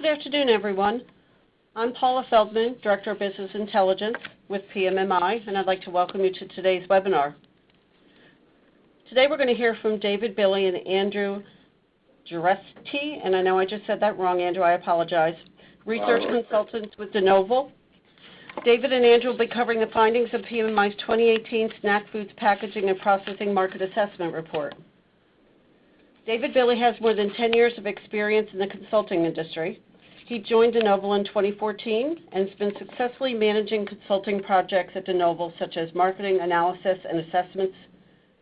Good afternoon, everyone. I'm Paula Feldman, Director of Business Intelligence with PMMI, and I'd like to welcome you to today's webinar. Today we're going to hear from David Billy and Andrew Geresti, and I know I just said that wrong, Andrew, I apologize, research consultants with Dynovel. David and Andrew will be covering the findings of PMMI's 2018 Snack Foods Packaging and Processing Market Assessment Report. David Billy has more than 10 years of experience in the consulting industry. He joined Dynovel in 2014 and has been successfully managing consulting projects at Dynovel such as marketing analysis and assessments,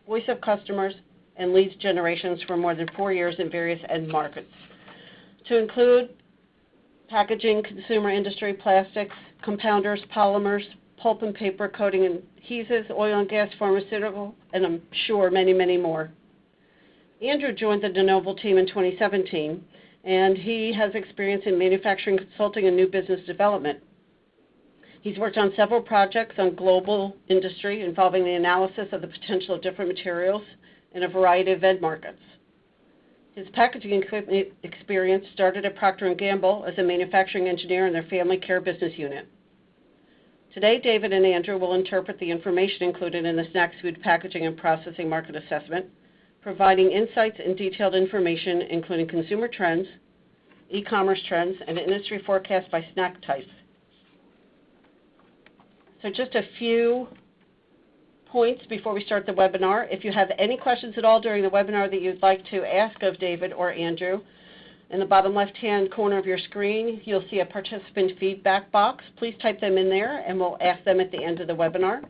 voice of customers, and leads generations for more than four years in various end markets, to include packaging, consumer industry, plastics, compounders, polymers, pulp and paper, coating and adhesives, oil and gas, pharmaceutical, and I'm sure many, many more. Andrew joined the Dynovel team in 2017, and he has experience in manufacturing consulting and new business development. He's worked on several projects on global industry involving the analysis of the potential of different materials in a variety of end markets. His packaging equipment experience started at Procter & Gamble as a manufacturing engineer in their family care business unit. Today, David and Andrew will interpret the information included in the Snack Food Packaging and Processing Market Assessment, providing insights and detailed information including consumer trends, e-commerce trends, and industry forecasts by snack type. So just a few points before we start the webinar. If you have any questions at all during the webinar that you'd like to ask of David or Andrew, in the bottom left-hand corner of your screen, you'll see a participant feedback box. Please type them in there, and we'll ask them at the end of the webinar.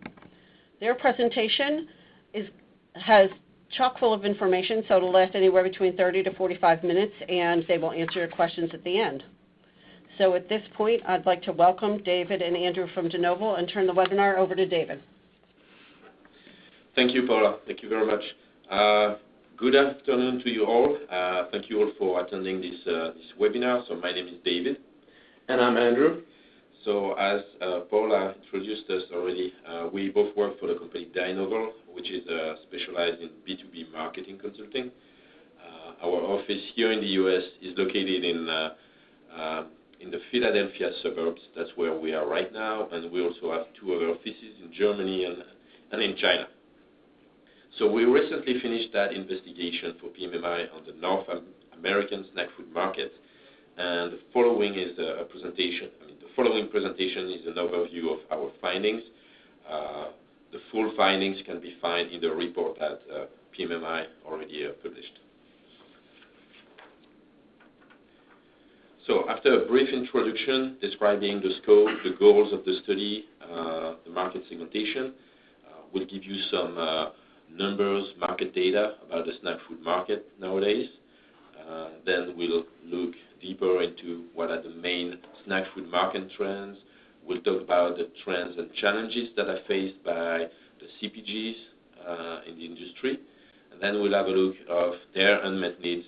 Their presentation is, has chock full of information, so it'll last anywhere between 30 to 45 minutes, and they will answer your questions at the end. So at this point, I'd like to welcome David and Andrew from Dynovel and turn the webinar over to David. Thank you, Paula. Thank you very much. Uh, good afternoon to you all. Uh, thank you all for attending this, uh, this webinar. So my name is David. And I'm Andrew. So as uh, Paula introduced us already, uh, we both work for the company Dynovel, which is uh, specialized in B2B marketing consulting. our office here in the U.S. is located in in the Philadelphia suburbs. That's where we are right now, and we also have two other offices in Germany and, and in China. So we recently finished that investigation for PMMI on the North American snack food market, and the following is a, presentation. I mean, the following presentation is an overview of our findings. Uh, the full findings can be found in the report that uh, PMMI already uh, published. So after a brief introduction describing the scope, the goals of the study, the market segmentation, we'll give you some numbers, market data about the snack food market nowadays. Then we'll look deeper into what are the main snack food market trends. We'll talk about the trends and challenges that are faced by the CPGs uh, in the industry. And then we'll have a look of their unmet needs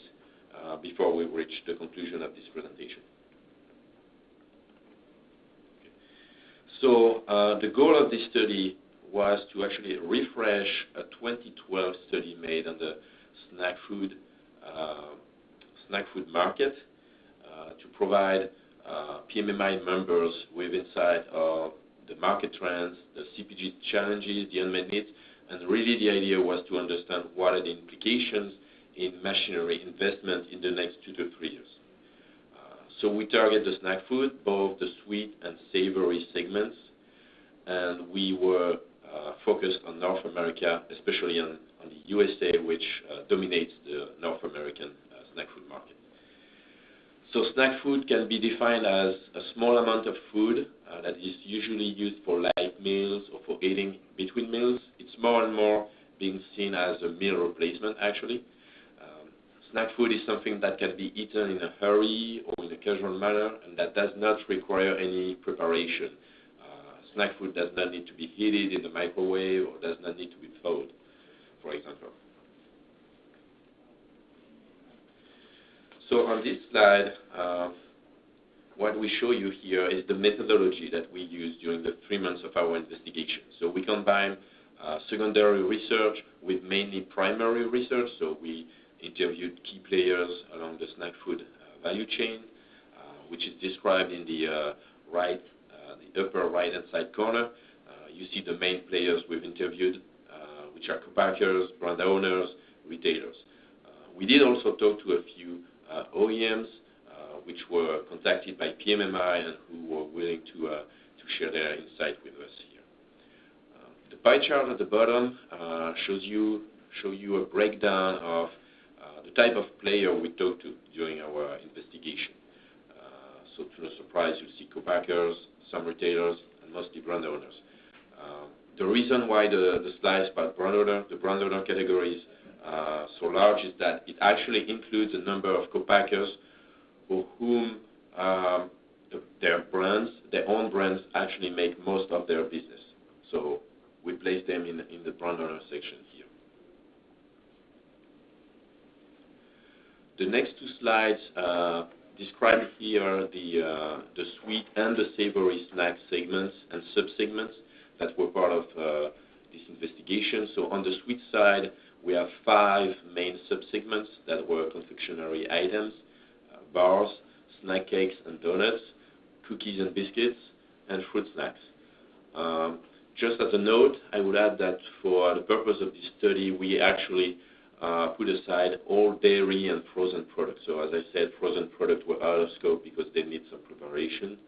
uh, before we reach the conclusion of this presentation. So uh, the goal of this study was to actually refresh a 2012 study made on the snack food snack food market to provide PMMI members with insight of the market trends, the CPG challenges, the unmet needs, and really the idea was to understand what are the implications in machinery investment in the next two to three years. Uh, so we target the snack food, both the sweet and savory segments, and we were uh, focused on North America, especially on, the USA, which uh, dominates the North American snack food market. So snack food can be defined as a small amount of food uh, that is usually used for light meals or for eating between meals. It's more and more being seen as a meal replacement, actually. Um, snack food is something that can be eaten in a hurry or in a casual manner and that does not require any preparation snack food does not need to be heated in the microwave or does not need to be thawed, for example. So on this slide, uh, what we show you here is the methodology that we used during the three months of our investigation. So we combine uh, secondary research with mainly primary research. So we interviewed key players along the snack food uh, value chain. Uh, which is described in the upper right-hand side corner. You see the main players we've interviewed, which are co-packers, brand owners, retailers. We did also talk to a few Uh, OEMs, uh, which were contacted by PMMI and who were willing uh, to share their insight with us here. The pie chart at the bottom shows you show you a breakdown of the type of player we talked to during our investigation. Uh so to no surprise, you'll see co-packers, some retailers, and mostly brand owners. The reason why the slice by brand owner, the brand owner category is so large is that it actually includes a number of co-packers for whom um, their brands, their own brands actually make most of their business. So we place them in the brand owner section here. The next two slides uh, describe here uh, the sweet and the savory snack segments and sub-segments that were part of uh, this investigation. So on the sweet side, we have five main sub-segments that were confectionery items, uh, bars, snack cakes and donuts, cookies and biscuits, and fruit snacks. Um, just as a note, I would add that for the purpose of this study, we actually uh, put aside all dairy and frozen products. So as I said, frozen products were out of scope because they need some preparation.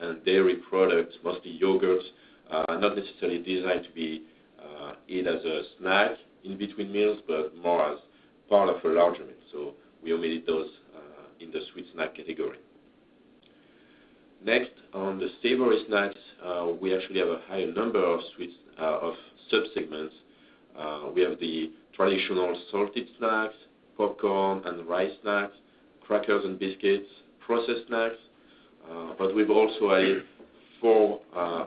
And dairy products, mostly yogurts, uh, are not necessarily designed to be eaten as a snack in between meals, but more as part of a larger meal. So we omitted those uh, in the sweet snack category. Next, on the savory snacks, uh, we actually have a higher number of uh, sub-segments. We have the traditional salted snacks, popcorn and rice snacks, crackers and biscuits, processed snacks. But we've also added four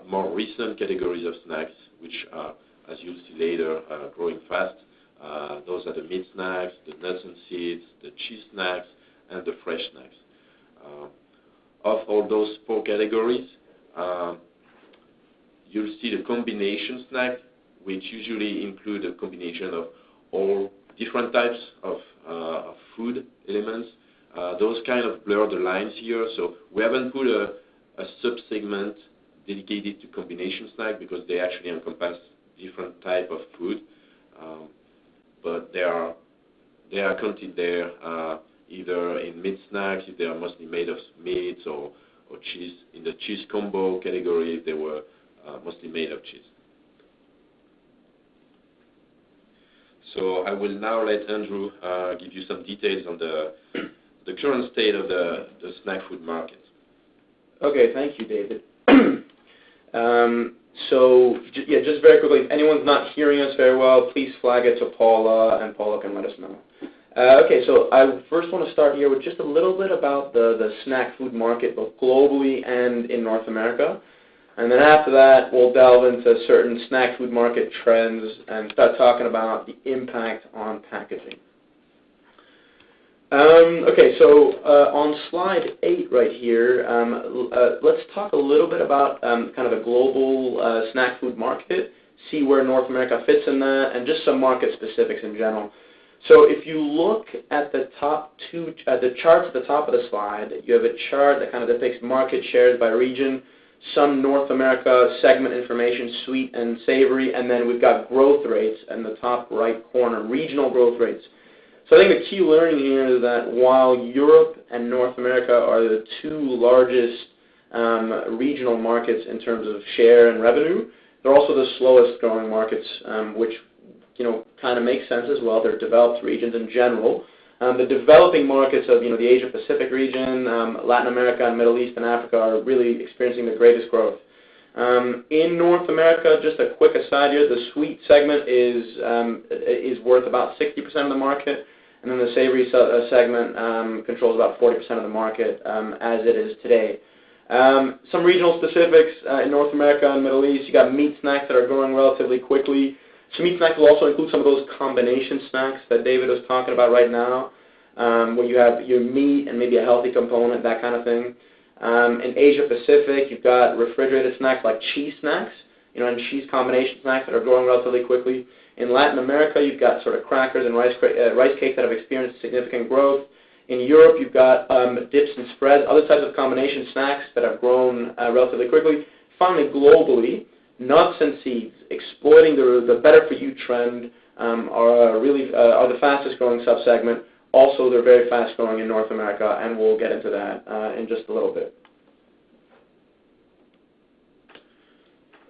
more recent categories of snacks, which, as you'll see later, are growing fast. Uh, those are the meat snacks, the nuts and seeds, the cheese snacks, and the fresh snacks. Uh, of all those four categories, um, you'll see the combination snack, which usually include a combination of all different types of food elements. Those kind of blur the lines here. So we haven't put a sub-segment dedicated to combination snack because they actually encompass different type of food. Um, but they are they are counted there, uh, either in meat snacks, if they are mostly made of meats or or cheese. In the cheese combo category, if they were uh, mostly made of cheese. So I will now let Andrew uh, give you some details on the the current state of the snack food market. Okay. Thank you, David. Um, So, yeah, just very quickly, if anyone's not hearing us very well, please flag it to Paula, and Paula can let us know. Uh, okay. So I first want to start here with just a little bit about the snack food market, both globally and in North America. And then after that, we'll delve into certain snack food market trends and start talking about the impact on packaging. Um, okay. So uh, on slide eight right here, um, uh, let's talk a little bit about um, kind of the global uh, snack food market, see where North America fits in that, and just some market specifics in general. So if you look at the charts at the top of the slide, you have a chart that kind of depicts market shares by region, some North America segment information, sweet and savory, and then we've got growth rates in the top right corner, regional growth rates. I think the key learning here is that while Europe and North America are the two largest um, regional markets in terms of share and revenue, they're also the slowest growing markets, um, which you know kind of makes sense as well. They're developed regions in general. Um, the developing markets of you know the Asia Pacific region, Latin America, and Middle East and Africa are really experiencing the greatest growth. In North America, just a quick aside here, the sweet segment is is worth about 60% of the market, then the savory uh, segment um, controls about 40% of the market um, as it is today. Um, some regional specifics uh, in North America and Middle East, you got meat snacks that are growing relatively quickly. Meat snacks will also include some of those combination snacks that David was talking about right now, where you have your meat and maybe a healthy component, that kind of thing. In Asia Pacific, you've got refrigerated snacks like cheese snacks, you know, and cheese combination snacks that are growing relatively quickly. In Latin America, you've got sort of crackers and rice rice cakes that have experienced significant growth. In Europe, you've got um, dips and spreads, other types of combination snacks that have grown uh, relatively quickly. Finally, globally, nuts and seeds, exploiting the, the better for you trend, um, are really uh, are the fastest growing subsegment. Also, they're very fast growing in North America, and we'll get into that uh, in just a little bit.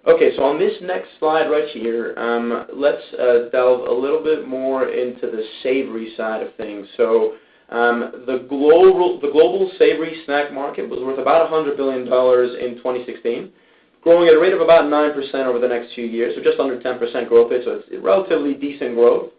Okay, so on this next slide right here, um, let's uh, delve a little bit more into the savory side of things. So um, the global the global savory snack market was worth about 100 billion dollars in 2016, growing at a rate of about 9% over the next few years, so just under 10% growth rate. So it's relatively decent growth.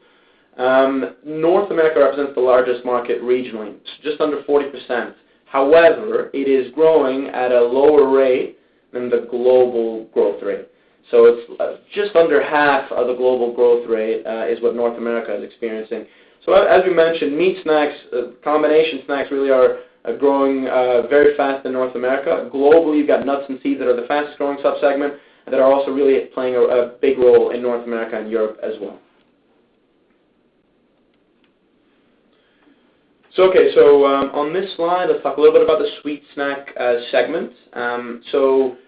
Um, North America represents the largest market regionally, just under 40%. However, it is growing at a lower rate than the global growth rate. So it's uh, just under half of the global growth rate uh, is what North America is experiencing. So as we mentioned, meat snacks, uh, combination snacks really are growing very fast in North America. Globally, you've got nuts and seeds that are the fastest growing subsegment that are also really playing a big role in North America and Europe as well. So okay, so um, on this slide, let's talk a little bit about the sweet snack uh, segment. Um, so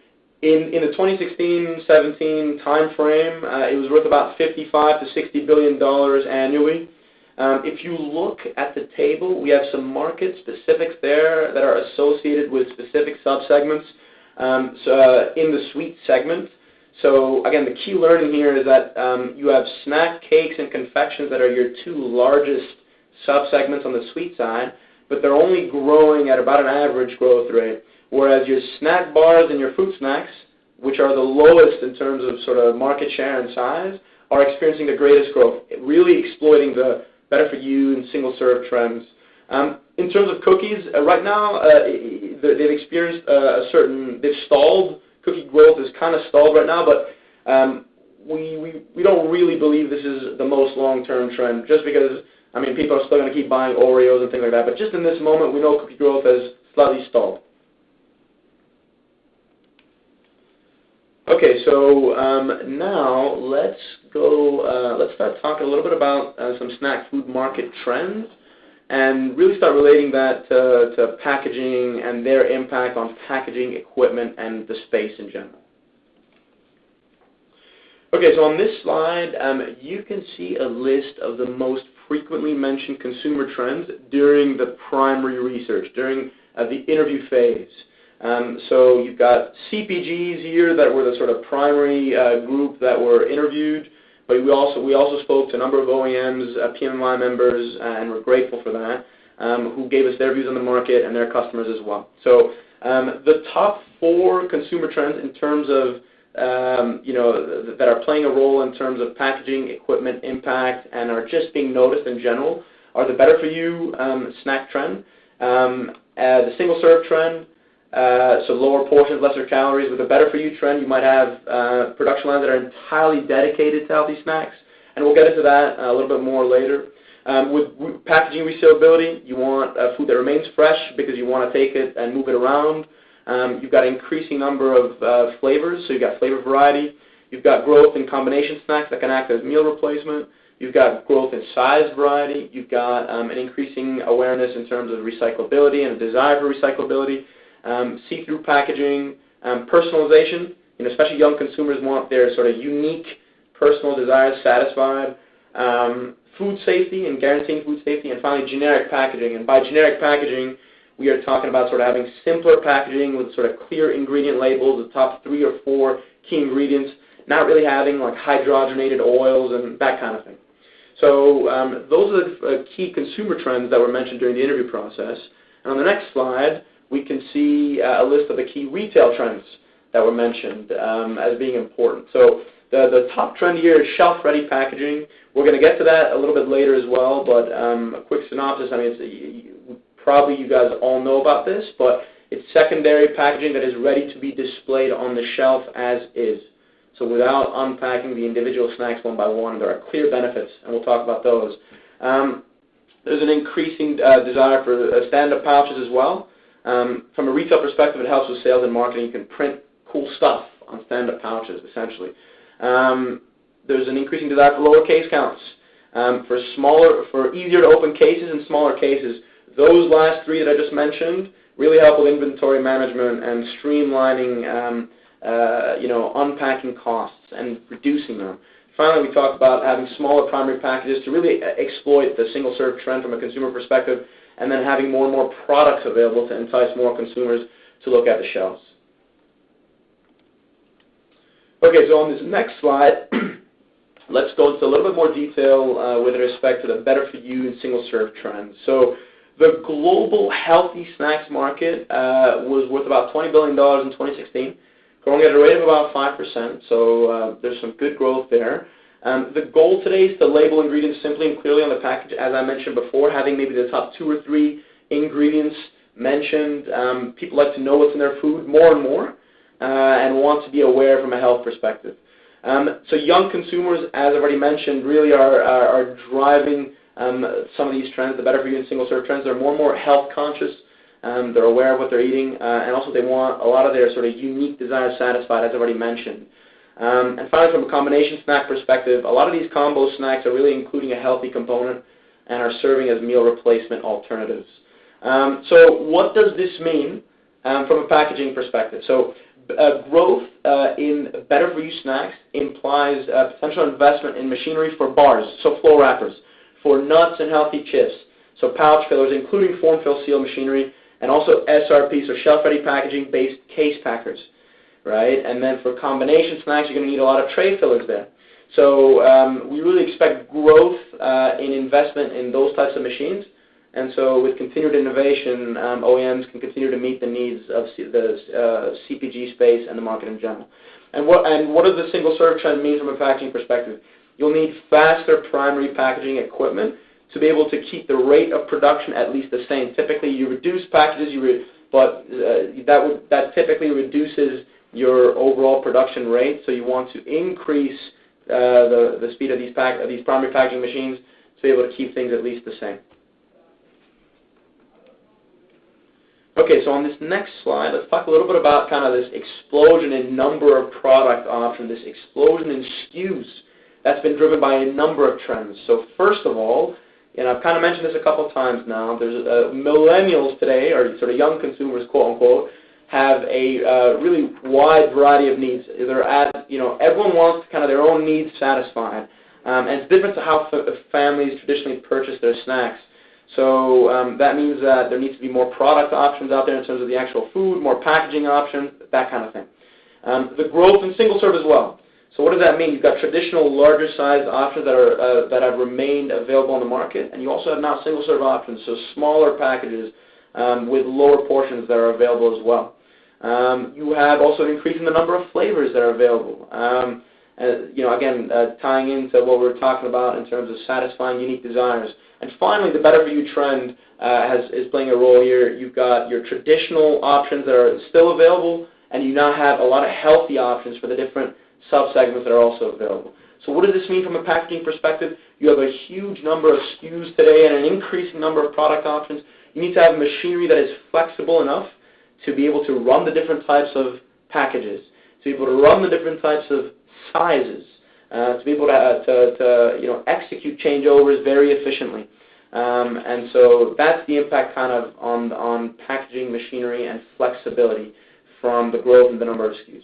in, in the 2016-17 time frame, uh, it was worth about 55 to 60 billion dollars annually. Um, if you look at the table, we have some market specifics there that are associated with specific subsegments um, so, uh, in the sweet segment. So again, the key learning here is that um, you have snack cakes and confections that are your two largest subsegments on the sweet side, but they're only growing at about an average growth rate. Whereas your snack bars and your fruit snacks, which are the lowest in terms of sort of market share and size, are experiencing the greatest growth, really exploiting the better for you and single serve trends. Um, in terms of cookies, uh, right now uh, they've experienced uh, a certain, they've stalled. Cookie growth is kind of stalled right now, but um, we, we, we don't really believe this is the most long-term trend just because, I mean, people are still going to keep buying Oreos and things like that, but just in this moment, we know cookie growth has slightly stalled. Okay, so um, now let's go. Uh, let's start talking a little bit about uh, some snack food market trends, and really start relating that to, to packaging and their impact on packaging equipment and the space in general. Okay, so on this slide, um, you can see a list of the most frequently mentioned consumer trends during the primary research, during uh, the interview phase. Um, so you've got CPGs here that were the sort of primary uh, group that were interviewed, but we also we also spoke to a number of OEMs, uh, PMMI members, and we're grateful for that, um, who gave us their views on the market and their customers as well. So um, the top four consumer trends in terms of um, you know that are playing a role in terms of packaging, equipment impact, and are just being noticed in general are the better for you um, snack trend, um, uh, the single serve trend. Uh, so lower portions, lesser calories. With a better for you trend, you might have uh, production lines that are entirely dedicated to healthy snacks, and we'll get into that a little bit more later. With packaging resealability, you want food that remains fresh because you want to take it and move it around. Um, you've got an increasing number of uh, flavors, so you've got flavor variety. You've got growth in combination snacks that can act as meal replacement. You've got growth in size variety. You've got um, an increasing awareness in terms of recyclability and a desire for recyclability um, see-through packaging, um, personalization. You know, especially young consumers want their sort of unique personal desires satisfied. Um, food safety and guaranteeing food safety, and finally generic packaging. And by generic packaging, we are talking about sort of having simpler packaging with sort of clear ingredient labels, the top three or four key ingredients, not really having like hydrogenated oils and that kind of thing. So um, those are the uh, key consumer trends that were mentioned during the interview process. And on the next slide, we can see uh, a list of the key retail trends that were mentioned um, as being important. So the, the top trend here is shelf-ready packaging. We're going to get to that a little bit later as well, but um, a quick synopsis. I mean, probably you guys all know about this, but it's secondary packaging that is ready to be displayed on the shelf as is. So without unpacking the individual snacks one by one, there are clear benefits, and we'll talk about those. Um, there's an increasing uh, desire for uh, stand-up pouches as well. Um, from a retail perspective, it helps with sales and marketing. You can print cool stuff on stand-up pouches, essentially. Um, there's an increasing desire for lower case counts. Um, for smaller, for easier to open cases and smaller cases, Those last three that I just mentioned really help with inventory management and streamlining, um, uh, you know, unpacking costs and reducing them. Finally, we talked about having smaller primary packages to really exploit the single-serve trend from a consumer perspective, and then having more and more products available to entice more consumers to look at the shelves. Okay, so on this next slide, let's go into a little bit more detail uh, with respect to the better for you and single-serve trends. So the global healthy snacks market uh, was worth about $20 billion in 2016, growing at a rate of about 5%, so uh, there's some good growth there. Um, the goal today is to label ingredients simply and clearly on the package, as I mentioned before, having maybe the top two or three ingredients mentioned. Um, people like to know what's in their food more and more uh, and want to be aware from a health perspective. Um, so young consumers, as I've already mentioned, really are driving um, some of these trends, the better for you and single serve trends. They're more and more health conscious. Um, they're aware of what they're eating, uh, and also they want a lot of their sort of unique desires satisfied, as I've already mentioned. Um, and finally, from a combination snack perspective, a lot of these combo snacks are really including a healthy component and are serving as meal replacement alternatives. Um, so what does this mean um, from a packaging perspective? So uh, growth uh, in better for you snacks implies uh, potential investment in machinery for bars, so flow wrappers, for nuts and healthy chips, so pouch fillers, including form fill seal machinery, and also SRP, so shelf ready packaging based case packers, right? And then for combination snacks, you're going to need a lot of tray fillers there. So um, we really expect growth uh, in investment in those types of machines. And so with continued innovation, um, OEMs can continue to meet the needs of C- the uh, CPG space and the market in general. And what, and what does the single-serve trend mean from a packaging perspective? You'll need faster primary packaging equipment to be able to keep the rate of production at least the same. Typically, you reduce packages, you re- but uh, that, would, that typically reduces your overall production rate. So you want to increase uh, the, the speed of these, pack, of these primary packaging machines to be able to keep things at least the same. Okay, so on this next slide, let's talk a little bit about kind of this explosion in number of product options, this explosion in SKUs that's been driven by a number of trends. So first of all, and I've kind of mentioned this a couple of times now, there's uh, millennials today, or sort of young consumers, quote unquote, have a uh, really wide variety of needs. They're at, you know, everyone wants kind of their own needs satisfied. Um, and it's different to how families traditionally purchase their snacks. So um, that means that there needs to be more product options out there in terms of the actual food, more packaging options, that kind of thing. Um, the growth in single serve as well. So what does that mean? You've got traditional larger size options that are uh, that have remained available on the market, and you also have now single serve options, so smaller packages um, with lower portions that are available as well. Um, you have also an increase in the number of flavors that are available. Um, uh, you know, again, uh, tying into what we we're talking about in terms of satisfying unique desires. And finally, the better for you trend uh, has, is playing a role here. You've got your traditional options that are still available, and you now have a lot of healthy options for the different subsegments that are also available. So what does this mean from a packaging perspective? You have a huge number of SKUs today and an increasing number of product options. You need to have machinery that is flexible enough to be able to run the different types of packages, to be able to run the different types of sizes, uh, to be able to, uh, to, to, you know, execute changeovers very efficiently. Um, and so that's the impact kind of on, on packaging machinery and flexibility from the growth in the number of SKUs.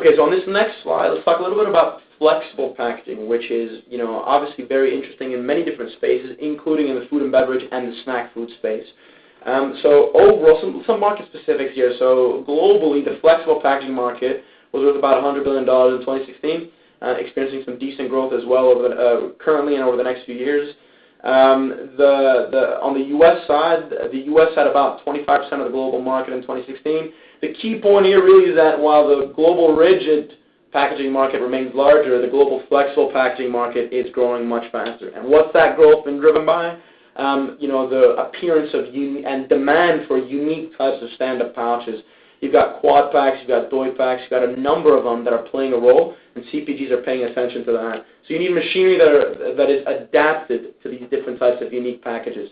Okay, so on this next slide, let's talk a little bit about flexible packaging, which is, you know, obviously very interesting in many different spaces, including in the food and beverage and the snack food space. Um, so overall, some, some market specifics here. So globally, the flexible packaging market was worth about $100 billion in 2016, uh, experiencing some decent growth as well over the, uh, currently and over the next few years. Um, the, the, on the U.S. side, the U.S. had about 25% of the global market in 2016. The key point here really is that while the global rigid packaging market remains larger, the global flexible packaging market is growing much faster. And what's that growth been driven by? Um, you know, the appearance of and demand for unique types of stand-up pouches. You've got quad packs, you've got doy packs, you've got a number of them that are playing a role, and CPGs are paying attention to that. So you need machinery that, are, that is adapted to these different types of unique packages.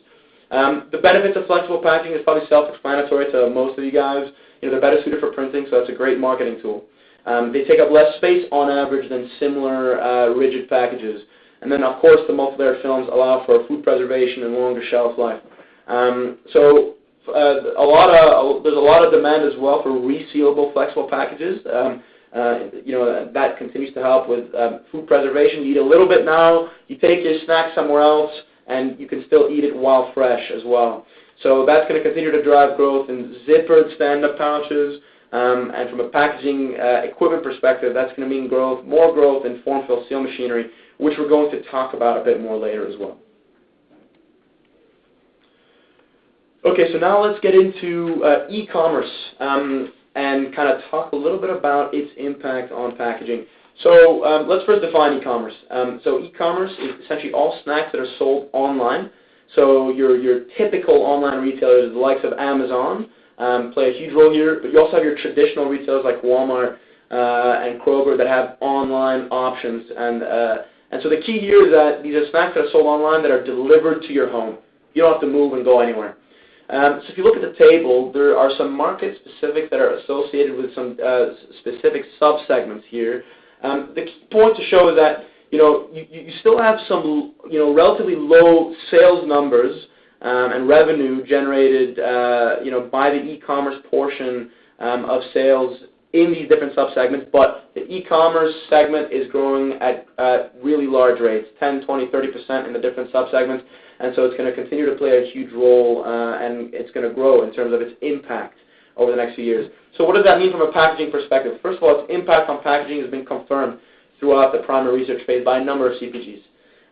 Um, the benefits of flexible packaging is probably self-explanatory to most of you guys. You know, they're better suited for printing, so that's a great marketing tool. Um, they take up less space on average than similar uh, rigid packages. And then, of course, the multilayered films allow for food preservation and longer shelf life. Um, so a lot of there's a lot of demand as well for resealable flexible packages. Um, uh, you know that continues to help with um, food preservation. You eat a little bit now, you take your snack somewhere else, and you can still eat it while fresh as well. So that's going to continue to drive growth in zippered stand-up pouches. Um, and from a packaging uh, equipment perspective, that's going to mean growth, more growth in form fill seal machinery, which we're going to talk about a bit more later as well. Okay, so now let's get into uh, e-commerce um, and kind of talk a little bit about its impact on packaging. So um, let's first define e-commerce. Um, so e-commerce is essentially all snacks that are sold online. So your, your typical online retailers, the likes of Amazon, um, play a huge role here, but you also have your traditional retailers like Walmart uh, and Kroger that have online options. And, uh, and so the key here is that these are snacks that are sold online that are delivered to your home. You don't have to move and go anywhere. Um, so if you look at the table, there are some market specific that are associated with some uh, specific subsegments here. Um, the key point to show is that you know you, you still have some you know relatively low sales numbers um, and revenue generated uh, you know by the e-commerce portion um, of sales in these different subsegments, but the e-commerce segment is growing at, at really large rates, 10, 20, 30% in the different subsegments and so it's going to continue to play a huge role, uh, and it's going to grow in terms of its impact over the next few years. So what does that mean from a packaging perspective? First of all, its impact on packaging has been confirmed throughout the primary research phase by a number of CPGs.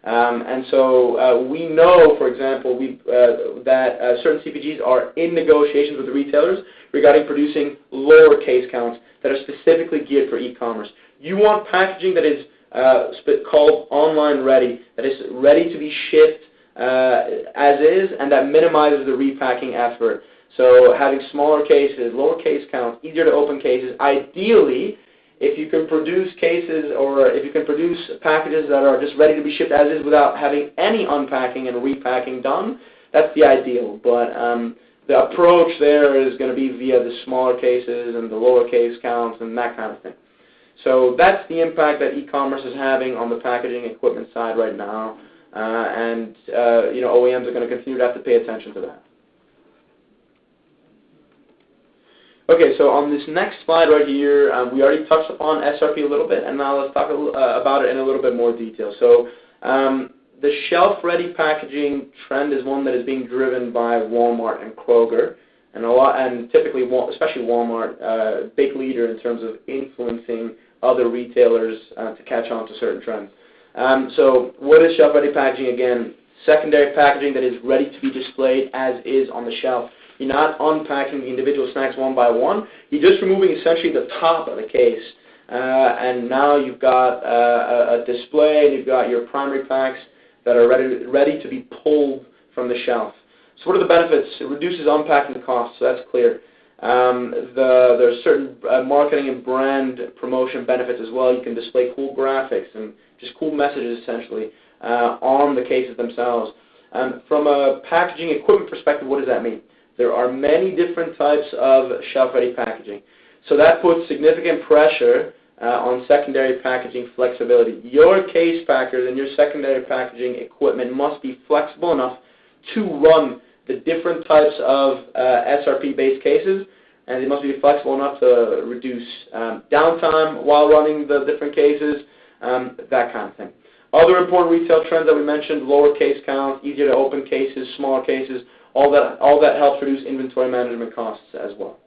Um, and so uh, we know, for example, we, uh, that uh, certain CPGs are in negotiations with retailers regarding producing lower case counts that are specifically geared for e-commerce. You want packaging that is uh, called online ready, that is ready to be shipped as is, and that minimizes the repacking effort. So having smaller cases, lower case counts, easier to open cases. Ideally, if you can produce cases or if you can produce packages that are just ready to be shipped as is without having any unpacking and repacking done, that's the ideal. But um, the approach there is going to be via the smaller cases and the lower case counts and that kind of thing. So that's the impact that e-commerce is having on the packaging equipment side right now. Uh, and uh, you know OEMs are going to continue to have to pay attention to that. Okay, so on this next slide right here, um, we already touched upon SRP a little bit, and now let's talk uh, about it in a little bit more detail. So um, the shelf-ready packaging trend is one that is being driven by Walmart and Kroger, and a lot, and typically, especially Walmart, uh, big leader in terms of influencing other retailers uh, to catch on to certain trends. Um, so what is shelf-ready packaging? Again, secondary packaging that is ready to be displayed as is on the shelf. You're not unpacking the individual snacks one by one. You're just removing essentially the top of the case. Uh, and now you've got uh, a, display and you've got your primary packs that are ready, ready to be pulled from the shelf. So what are the benefits? It reduces unpacking costs, so that's clear. Um, the, there's certain uh, marketing and brand promotion benefits as well. You can display cool graphics and just cool messages essentially uh, on the cases themselves. Um, from a packaging equipment perspective, what does that mean? There are many different types of shelf-ready packaging. So that puts significant pressure uh, on secondary packaging flexibility. Your case packers and your secondary packaging equipment must be flexible enough to run the different types of uh, SRP-based cases, and they must be flexible enough to reduce um, downtime while running the different cases, um, that kind of thing. Other important retail trends that we mentioned, lower case count, easier to open cases, smaller cases, all that, all that helps reduce inventory management costs as well.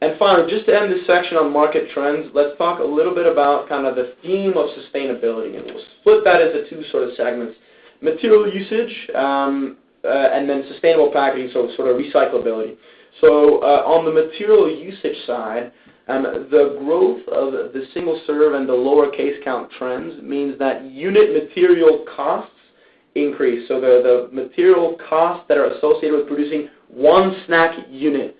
And finally, just to end this section on market trends, let's talk a little bit about kind of the theme of sustainability. And we'll split that into two sort of segments. Material usage um, uh, and then sustainable packaging, so sort of recyclability. So uh, on the material usage side, the growth of the single serve and the lower case count trends means that unit material costs increase. So the, the material costs that are associated with producing one snack unit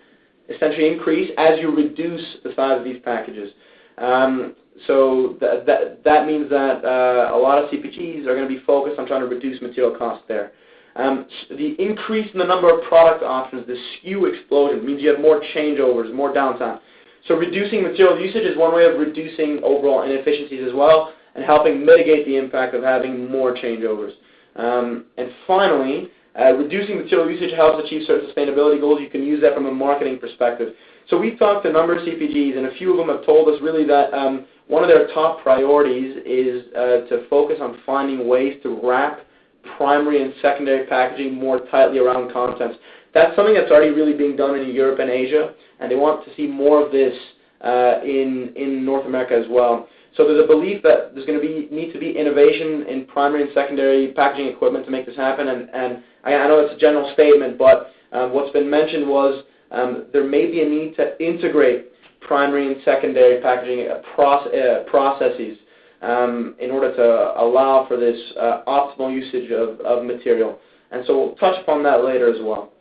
essentially increase as you reduce the size of these packages. Um, so that means that uh, a lot of CPGs are going to be focused on trying to reduce material costs there. Um, the increase in the number of product options, the SKU explosion, means you have more changeovers, more downtime. So reducing material usage is one way of reducing overall inefficiencies as well, and helping mitigate the impact of having more changeovers. Um, and finally, uh, reducing material usage helps achieve certain sustainability goals. You can use that from a marketing perspective. So we've talked to a number of CPGs, and a few of them have told us really that um, one of their top priorities is uh, to focus on finding ways to wrap primary and secondary packaging more tightly around contents. That's something that's already really being done in Europe and Asia, and they want to see more of this uh, in in North America as well. So there's a belief that there's going to be need to be innovation in primary and secondary packaging equipment to make this happen. And, and I, I know it's a general statement, but um, what's been mentioned was um, there may be a need to integrate primary and secondary packaging uh, proce- uh, processes um, in order to allow for this uh, optimal usage of, of material. And so we'll touch upon that later as well.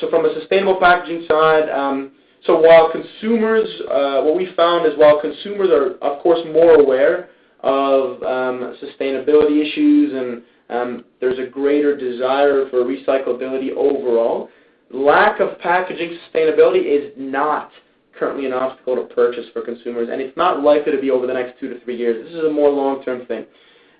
So from a sustainable packaging side, um, so while consumers, uh, what we found is while consumers are, of course, more aware of um, sustainability issues and um, there's a greater desire for recyclability overall, lack of packaging sustainability is not currently an obstacle to purchase for consumers, and it's not likely to be over the next two to three years. This is a more long-term thing.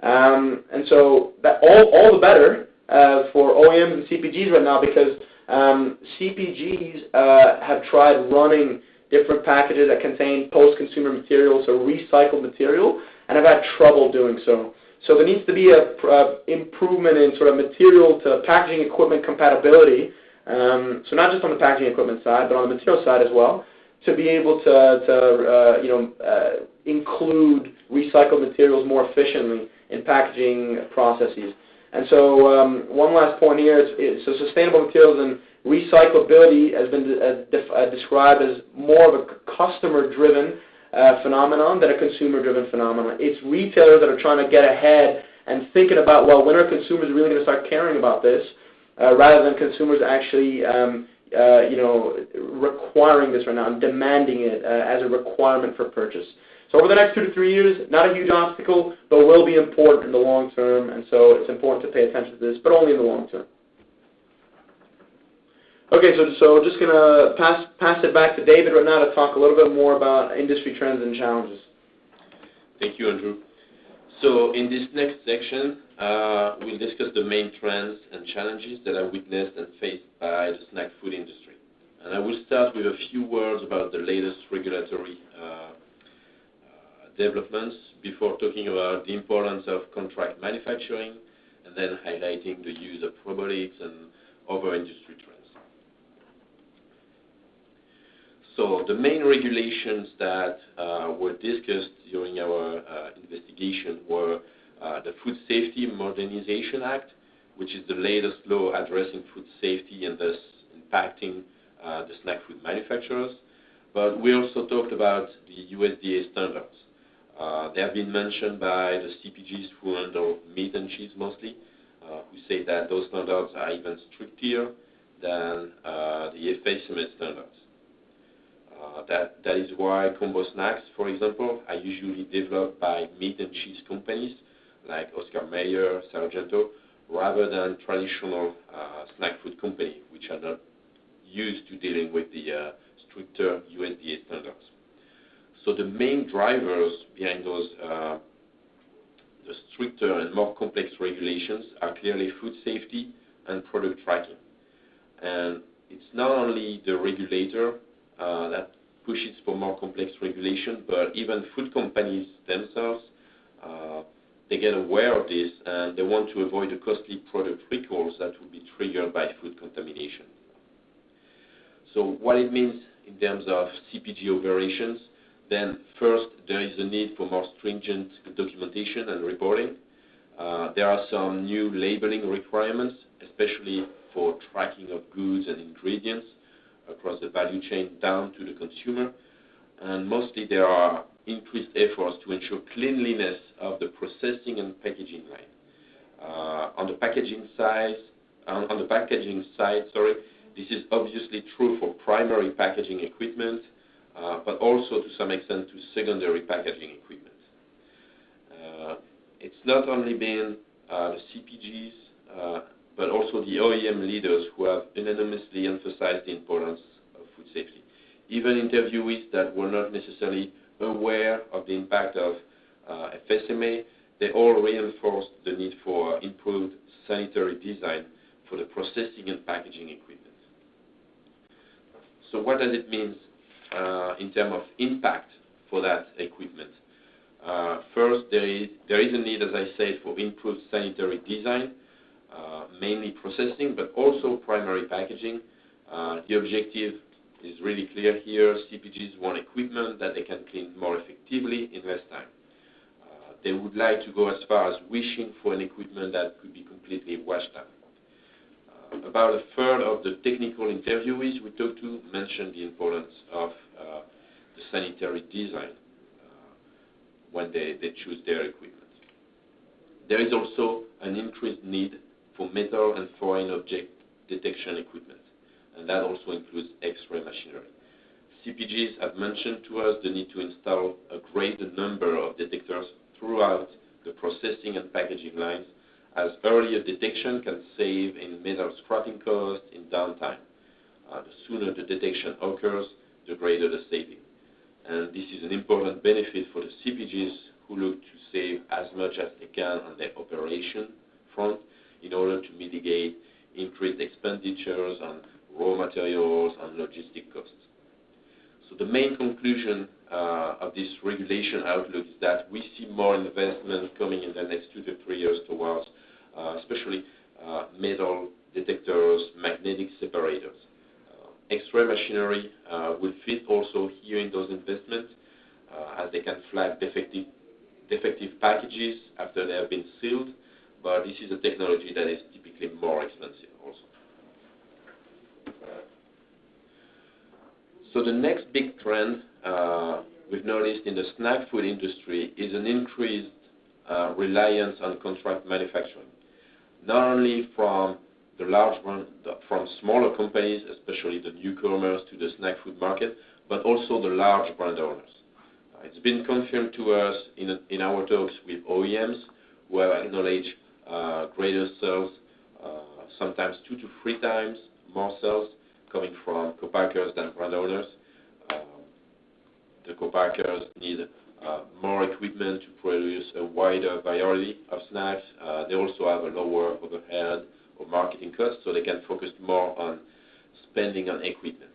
Um, and so that all, all the better uh, for OEMs and CPGs right now because um, CPGs uh, have tried running different packages that contain post-consumer materials, so recycled material, and have had trouble doing so. So there needs to be a uh, improvement in sort of material to packaging equipment compatibility. Um, so not just on the packaging equipment side, but on the material side as well, to be able to, to uh, you know, uh, include recycled materials more efficiently in packaging processes. And so um, one last point here is, is, so sustainable materials and recyclability has been uh, def, uh, described as more of a customer-driven uh, phenomenon than a consumer-driven phenomenon. It's retailers that are trying to get ahead and thinking about, well, when are consumers really going to start caring about this, uh, rather than consumers actually, um, uh, you know, requiring this right now and demanding it uh, as a requirement for purchase. Over the next two to three years, not a huge obstacle, but will be important in the long term, and so it's important to pay attention to this, but only in the long term. Okay, so so just gonna pass pass it back to David right now to talk a little bit more about industry trends and challenges. Thank you, Andrew. So in this next section, uh, we'll discuss the main trends and challenges that are witnessed and faced by the snack food industry. And I will start with a few words about the latest regulatory uh, developments before talking about the importance of contract manufacturing and then highlighting the use of robotics and other industry trends. So the main regulations that uh, were discussed during our uh, investigation were uh, the Food Safety Modernization Act, which is the latest law addressing food safety and thus impacting uh, the snack food manufacturers. But we also talked about the USDA standards. Uh, they have been mentioned by the CPGs who handle meat and cheese mostly, uh, who say that those standards are even stricter than uh, the FSMA standards. That, that is why combo snacks, for example, are usually developed by meat and cheese companies like Oscar Mayer, Sargento, rather than traditional snack food companies, which are not used to dealing with the stricter USDA standards. So the main drivers behind those uh, the stricter and more complex regulations are clearly food safety and product tracking. And it's not only the regulator uh, that pushes for more complex regulation, but even food companies themselves, uh, they get aware of this and they want to avoid the costly product recalls that would be triggered by food contamination. So what it means in terms of CPG operations, then first, there is a need for more stringent documentation and reporting. Uh, there are some new labeling requirements, especially for tracking of goods and ingredients across the value chain down to the consumer. And mostly there are increased efforts to ensure cleanliness of the processing and packaging line. Uh, on the packaging side, on, on the packaging side, sorry, this is obviously true for primary packaging equipment, but also to some extent to secondary packaging equipment. Uh, it's not only been uh, the CPGs, but also the OEM leaders who have unanimously emphasized the importance of food safety. Even interviewees that were not necessarily aware of the impact of FSMA, they all reinforced the need for improved sanitary design for the processing and packaging equipment. So what does it mean Uh, in terms of impact for that equipment? Uh, first, there is a need, as I said, for improved sanitary design, uh, mainly processing, but also primary packaging. The objective is really clear here. CPGs want equipment that they can clean more effectively in less time. They would like to go as far as wishing for an equipment that could be completely washed out. About a third of the technical interviewees we talked to mentioned the importance of Uh, the sanitary design uh, when they choose their equipment. There is also an increased need for metal and foreign object detection equipment, and that also includes X-ray machinery. CPGs have mentioned to us the need to install a greater number of detectors throughout the processing and packaging lines, as earlier detection can save in metal scrapping costs in downtime. Uh, the sooner the detection occurs, the greater the saving. And this is an important benefit for the CPGs who look to save as much as they can on their operation front in order to mitigate increased expenditures on raw materials and logistic costs. So the main conclusion uh, of this regulation outlook is that we see more investment coming in the next two to three years towards uh, especially uh, metal detectors, magnetic separators. X-ray machinery uh, will fit also here in those investments, uh, as they can flag defective packages after they have been sealed, but this is a technology that is typically more expensive also. So the next big trend uh, we've noticed in the snack food industry is an increased reliance on contract manufacturing, not only from smaller companies, especially the newcomers to the snack food market, but also the large brand owners. It's been confirmed to us in our talks with OEMs, who have acknowledged uh, greater sales, uh, sometimes two to three times more sales coming from co-packers than brand owners. Um, the co-packers need uh, more equipment to produce a wider variety of snacks. They also have a lower overhead marketing cost, so they can focus more on spending on equipment.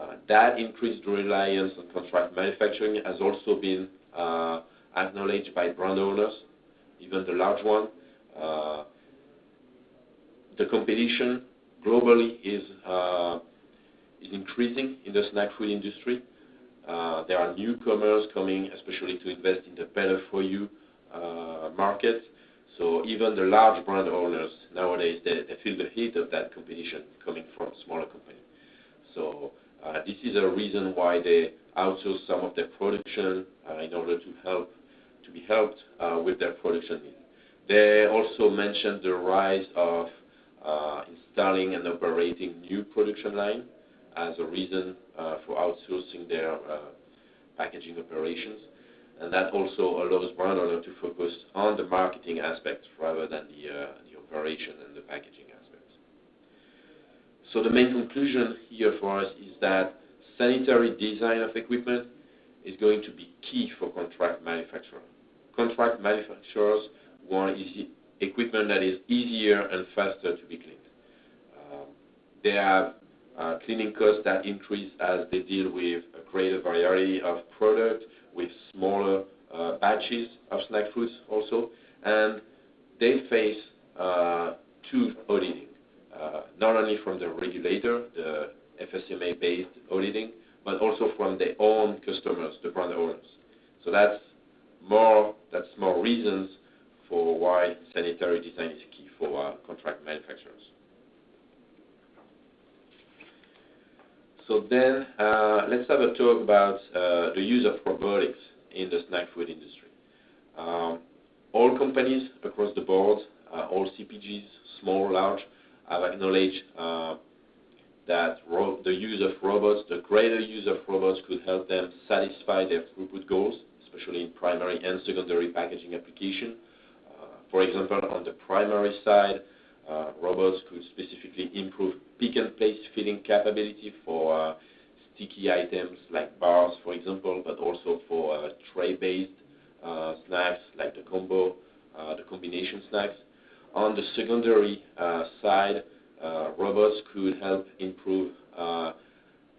Uh, that increased reliance on contract manufacturing has also been uh, acknowledged by brand owners, even the large one. Uh, the competition globally is is increasing in the snack food industry. There are newcomers coming, especially to invest in the better-for-you market. So even the large brand owners nowadays, they feel the heat of that competition coming from smaller companies. So uh, this is a reason why they outsource some of their production uh, in order to help to be helped uh, with their production needs. They also mentioned the rise of installing and operating new production line as a reason for outsourcing their packaging operations. And that also allows brand owner to focus on the marketing aspects rather than uh, the operation and the packaging aspects. So the main conclusion here for us is that sanitary design of equipment is going to be key for contract manufacturer. Contract manufacturers want equipment that is easier and faster to be cleaned. Um, they have uh, cleaning costs that increase as they deal with a greater variety of product, with smaller uh, batches of snack foods also. And they face uh, tooth auditing, uh, not only from the regulator, the FSMA-based auditing, but also from their own customers, the brand owners. So that's more that's more reasons for why sanitary design is key for contract manufacturers. Uh, let's have a talk about uh, the use of robotics in the snack food industry. Um, all companies across the board, uh, all CPGs, small, large, have acknowledged that the use of robots, the greater use of robots could help them satisfy their throughput goals, especially in primary and secondary packaging application. For example, on the primary side, robots could specifically improve pick-and-place filling capability for uh, sticky items like bars, for example, but also for uh, tray-based uh, snacks like the combo, the combination snacks. On the secondary side, robots could help improve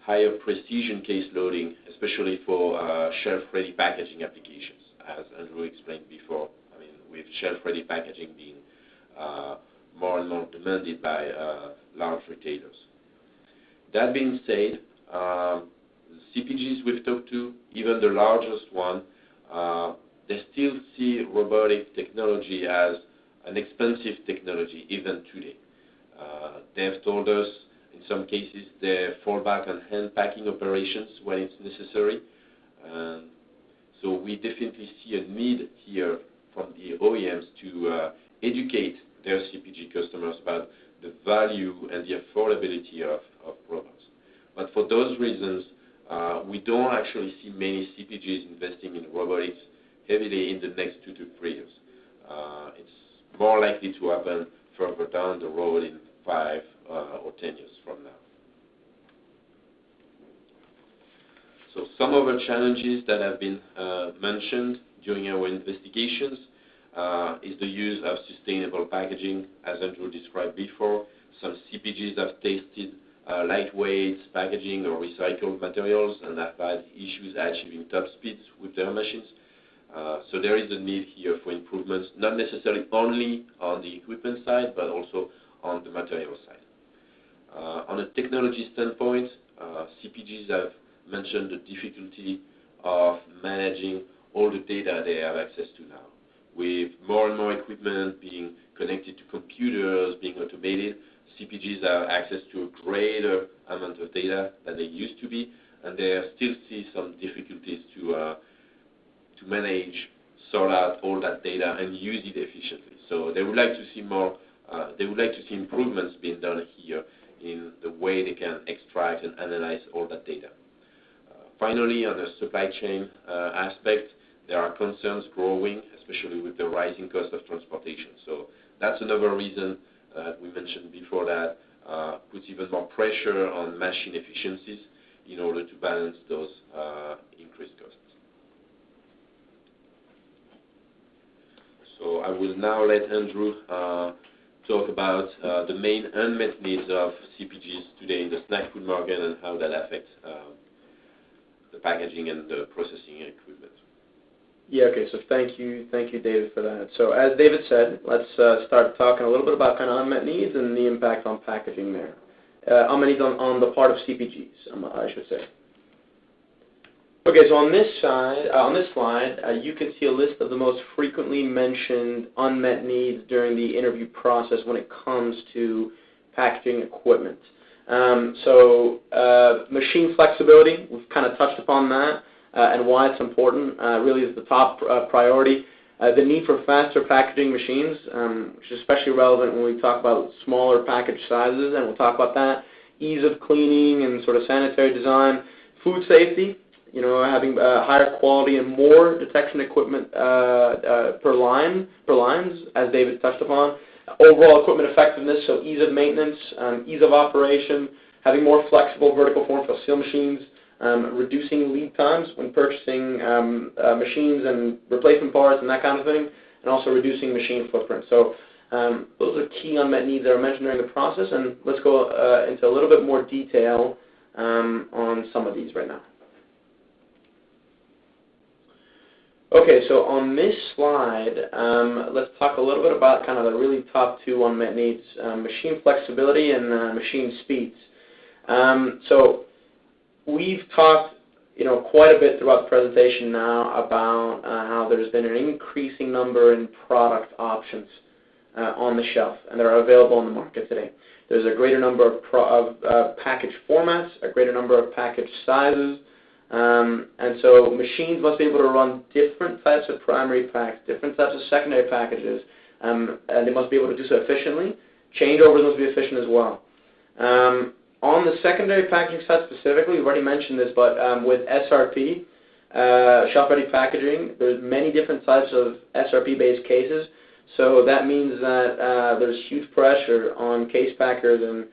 higher precision case loading, especially for shelf-ready packaging applications. As Andrew explained before, I mean, with shelf-ready packaging being more and more demanded by uh, large retailers. That being said, um, the CPGs we've talked to, even the largest one, uh, they still see robotic technology as an expensive technology even today. Uh, they have told us in some cases they fall back on hand packing operations when it's necessary. So we definitely see a need here from the OEMs to educate their CPG customers about the value and the affordability of. But for those reasons, uh, we don't actually see many CPGs investing in robotics heavily in the next two to three years. Uh, it's more likely to happen further down the road in five uh, or 10 years from now. So some of the challenges that have been mentioned during our investigations is the use of sustainable packaging, as Andrew described before. Some CPGs have tested uh, lightweight packaging or recycled materials and have had issues achieving top speeds with their machines. Uh, so there is a need here for improvements, not necessarily only on the equipment side, but also on the material side. Uh, on a technology standpoint, CPGs have mentioned the difficulty of managing all the data they have access to now. With more and more equipment being connected to computers, being automated, CPGs have access to a greater amount of data than they used to be, and they still see some difficulties to uh, to manage, sort out all that data and use it efficiently. So they would like to see more, uh, they would like to see improvements being done here in the way they can extract and analyze all that data. Uh, finally, on the supply chain aspect, there are concerns growing, especially with the rising cost of transportation. So that's another reason uh, we mentioned before that uh, puts even more pressure on machine efficiencies in order to balance those uh, increased costs. So I will now let Andrew talk about the main unmet needs of CPGs today in the snack food market and how that affects the packaging and the processing equipment. Yeah. Okay. So thank you. Thank you, David, for that. So as David said, let's uh, start talking a little bit about kind of unmet needs and the impact on packaging there. Uh, unmet needs on on the part of CPGs, um, I should say. Okay. So on this side, uh, on this slide, uh, you can see a list of the most frequently mentioned unmet needs during the interview process when it comes to packaging equipment. Um, so machine flexibility, we've kind of touched upon that, Uh, and why it's important, uh, really is the top uh, priority. The need for faster packaging machines, um, which is especially relevant when we talk about smaller package sizes, and we'll talk about that. Ease of cleaning and sort of sanitary design. Food safety, you know, having higher quality and more detection equipment per line, per lines, as David touched upon. Overall equipment effectiveness, so ease of maintenance, um, ease of operation, having more flexible vertical form fill seal machines, Um, reducing lead times when purchasing um, uh, machines and replacement parts and that kind of thing, and also reducing machine footprint. So um, those are key unmet needs that are mentioned during the process, and let's go uh, into a little bit more detail on some of these right now. Okay. So on this slide, let's talk a little bit about kind of the really top two unmet needs, machine flexibility and uh, machine speeds. We've talked, you know, quite a bit throughout the presentation now about uh, how there's been an increasing number in product options uh, on the shelf, and they're available on the market today. There's a greater number of uh, package formats, a greater number of package sizes. Um and so machines must be able to run different types of primary packs, different types of secondary packages, um, and they must be able to do so efficiently. Changeovers must be efficient as well. Um, On the secondary packaging side specifically, we've already mentioned this, but with SRP, shelf-ready packaging, there's many different types of SRP-based cases. So that means that there's huge pressure on case packers and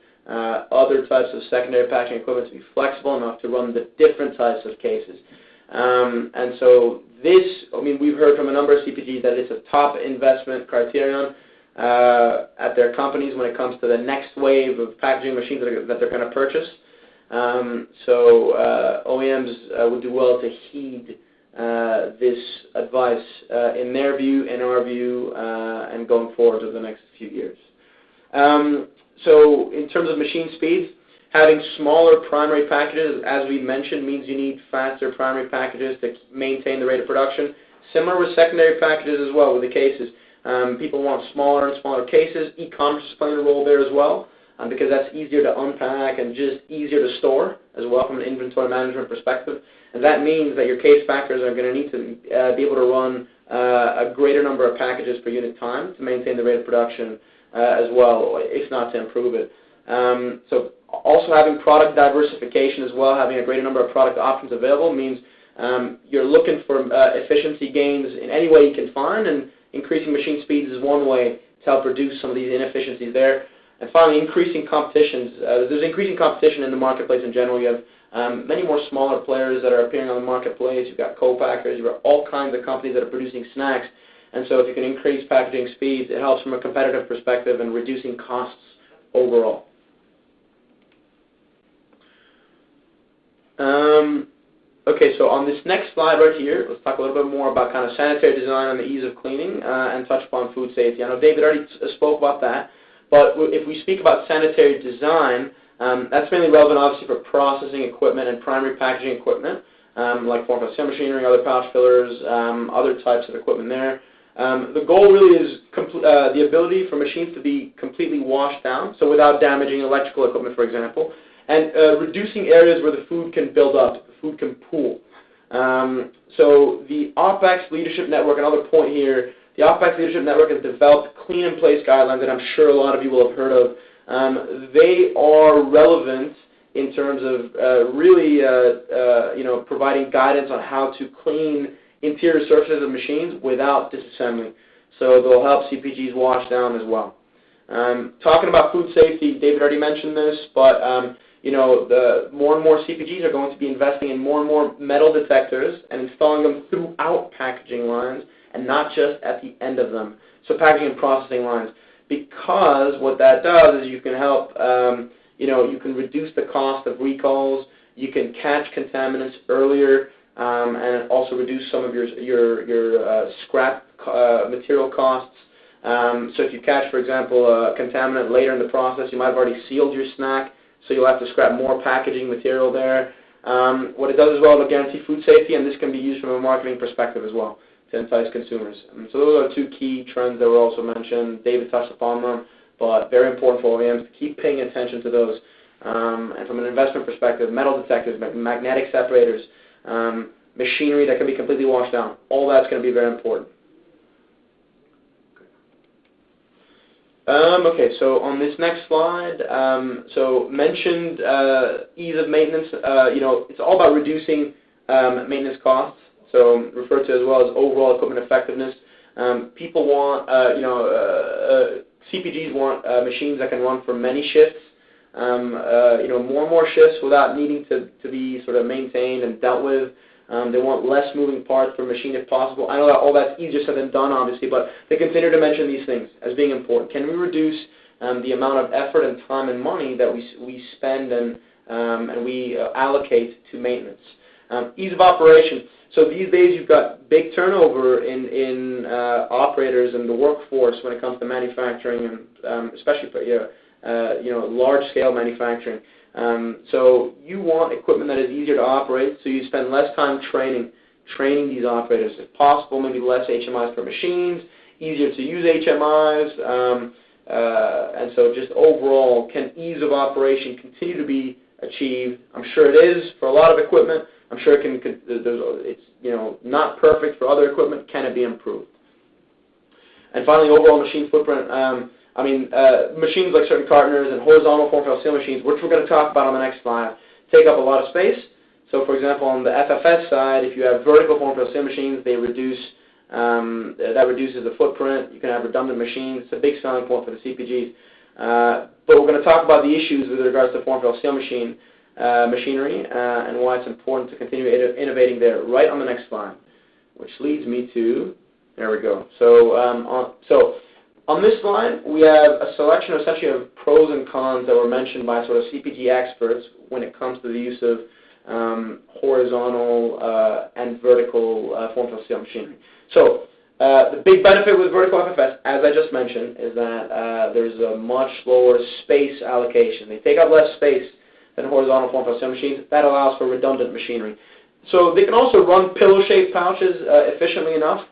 other types of secondary packaging equipment to be flexible enough to run the different types of cases. Um and so this, I mean, we've heard from a number of CPGs that it's a top investment criterion uh, at their companies when it comes to the next wave of packaging machines that, they're going to purchase. Um, so uh, OEMs uh, would do well to heed uh, this advice uh, in their view, in our view, uh, and going forward over the next few years. Um, so in terms of machine speeds, having smaller primary packages, as we mentioned, means you need faster primary packages to maintain the rate of production. Similar with secondary packages as well with the cases. Um, people want smaller and smaller cases. E-commerce is playing a role there as well um, because that's easier to unpack and just easier to store as well from an inventory management perspective. And that means that your case packers are going to need to uh, be able to run uh, a greater number of packages per unit time to maintain the rate of production uh, as well, if not to improve it. Um, so also having product diversification as well, having a greater number of product options available means um, you're looking for uh, efficiency gains in any way you can find, and increasing machine speeds is one way to help reduce some of these inefficiencies there. And finally, increasing competitions. Uh, there's increasing competition in the marketplace in general. You have um, many more smaller players that are appearing on the marketplace. You've got co-packers. You've got all kinds of companies that are producing snacks. And so if you can increase packaging speeds, it helps from a competitive perspective and reducing costs overall. Um, okay, so on this next slide right here, let's talk a little bit more about kind of sanitary design and the ease of cleaning uh, and touch upon food safety. I know David already spoke about that. But if we speak about sanitary design, um, that's mainly relevant obviously for processing equipment and primary packaging equipment, um, like form seal machinery, other pouch fillers, um, other types of equipment there. Um, the goal really is uh, the ability for machines to be completely washed down, so without damaging electrical equipment, for example, and uh, reducing areas where the food can build up, the food can pool. Um, so the OPEX Leadership Network, another point here, the OPEX Leadership Network has developed clean in place guidelines that I'm sure a lot of you will have heard of. Um, they are relevant in terms of uh, really uh, uh, you know, providing guidance on how to clean interior surfaces of machines without disassembling. So they'll help CPGs wash down as well. Um, talking about food safety, David already mentioned this, but um, you know, the more and more CPGs are going to be investing in more and more metal detectors and installing them throughout packaging lines and not just at the end of them. So packaging and processing lines. Because what that does is you can help, um, you know, you can reduce the cost of recalls, you can catch contaminants earlier, um, and also reduce some of your, your, your uh, scrap uh, material costs. Um, so if you catch, for example, a contaminant later in the process, you might have already sealed your snack, so you'll have to scrap more packaging material there. Um, what it does as well, it'll guarantee food safety, and this can be used from a marketing perspective as well to entice consumers. So those are two key trends that were also mentioned. David touched upon them, but very important for OEMs to keep paying attention to those. Um, and from an investment perspective, metal detectors, magnetic separators, um, machinery that can be completely washed down, all that's going to be very important. Um, okay, so on this next slide, um, so mentioned uh, ease of maintenance. Uh, you know, it's all about reducing um, maintenance costs so referred to as well as overall equipment effectiveness. Um, people want, uh, you know, uh, uh CPGs want uh, machines that can run for many shifts, um, you know, more and more shifts without needing to, to be sort of maintained and dealt with. Um, they want less moving parts per machine if possible. I know that all that's easier said than done, obviously, but they continue to mention these things as being important. Can we reduce um, the amount of effort and time and money that we, we spend and, um, and we uh, allocate to maintenance? Um, ease of operation. So these days you've got big turnover in, in uh, operators and the workforce when it comes to manufacturing and um, especially for you know, uh, you know, large-scale manufacturing. Um, so you want equipment that is easier to operate, so you spend less time training training these operators. If possible, maybe less HMIs per machines, easier to use HMIs, um, uh, and so just overall, can ease of operation continue to be achieved? I'm sure it is for a lot of equipment, I'm sure it can, it's you know not perfect for other equipment. Can it be improved? And finally, overall machine footprint. Um, I mean, uh, machines like certain cartoners and horizontal form fill seal machines, which we're going to talk about on the next slide, take up a lot of space. So, for example, on the FFS side, if you have vertical form fill seal machines, they reduce um, that reduces the footprint. You can have redundant machines. It's a big selling point for the CPGs. Uh, but we're going to talk about the issues with regards to form fill seal machine uh, machinery uh, and why it's important to continue innovating there right on the next slide, which leads me to, there we go. So, um, on, so on this slide, we have a selection of essentially of pros and cons that were mentioned by sort of CPG experts when it comes to the use of um, horizontal uh, and vertical uh, form fill machinery. So uh, the big benefit with vertical FFS, as I just mentioned, is that uh, there's a much lower space allocation. They take up less space than horizontal form fill seal machines. That allows for redundant machinery. So they can also run pillow-shaped pouches uh, efficiently enough,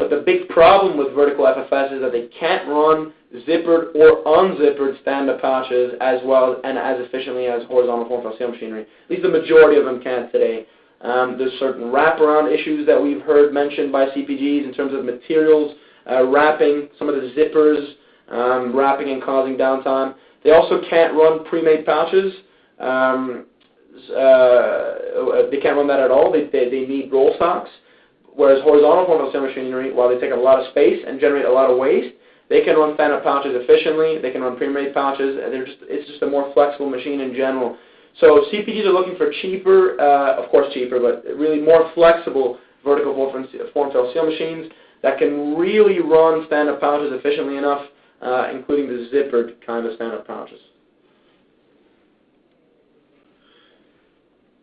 but the big problem with vertical FFS is that they can't run zippered or unzippered stand-up pouches as well and as efficiently as horizontal form seal machinery. At least the majority of them can't today. Um, there's certain wraparound issues that we've heard mentioned by CPGs in terms of materials, uh, wrapping, some of the zippers, um, wrapping and causing downtime. They also can't run pre-made pouches. Um, uh, they can't run that at all. They, they, they need roll stocks. Whereas horizontal form fill machinery, while they take a lot of space and generate a lot of waste, they can run stand-up pouches efficiently. They can run pre-made pouches. And they're just, it's just a more flexible machine in general. So CPGs are looking for cheaper, uh, of course cheaper, but really more flexible vertical form fill seal machines that can really run stand-up pouches efficiently enough, uh, including the zippered kind of stand-up pouches.